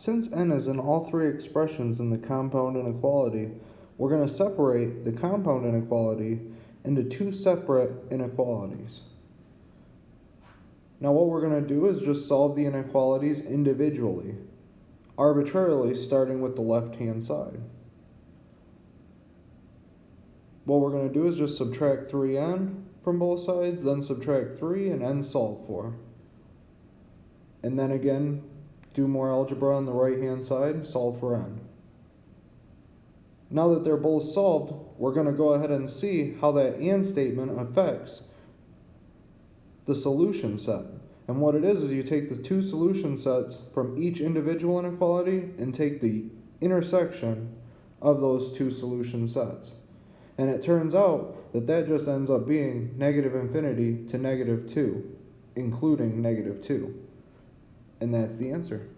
Since n is in all three expressions in the compound inequality, we're going to separate the compound inequality into two separate inequalities. Now what we're going to do is just solve the inequalities individually, arbitrarily starting with the left-hand side. What we're going to do is just subtract 3n from both sides, then subtract 3 and n solve for. And then again, do more algebra on the right hand side, solve for n. Now that they're both solved, we're going to go ahead and see how that and statement affects the solution set. And what it is is you take the two solution sets from each individual inequality and take the intersection of those two solution sets. And it turns out that that just ends up being negative infinity to negative 2, including negative 2. And that's the answer.